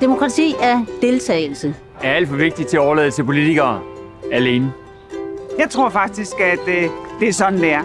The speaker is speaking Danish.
Demokrati er deltagelse. Er alt for vigtigt til at overlade til politikere alene. Jeg tror faktisk, at øh, det er sådan, det er.